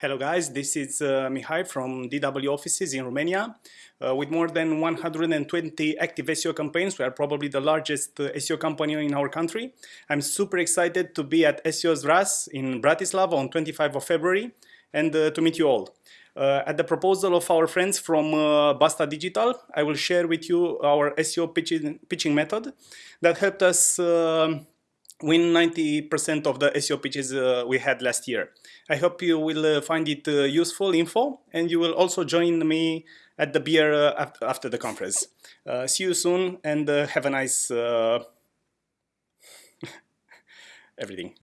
Hello guys, this is uh, Mihai from DW offices in Romania. Uh, with more than 120 active SEO campaigns, we are probably the largest uh, SEO company in our country. I'm super excited to be at SEO's RAS in Bratislava on 25 of February and uh, to meet you all. Uh, at the proposal of our friends from uh, Basta Digital, I will share with you our SEO pitching, pitching method that helped us um, win 90% of the SEO pitches uh, we had last year. I hope you will uh, find it uh, useful info and you will also join me at the beer uh, after the conference. Uh, see you soon and uh, have a nice everything.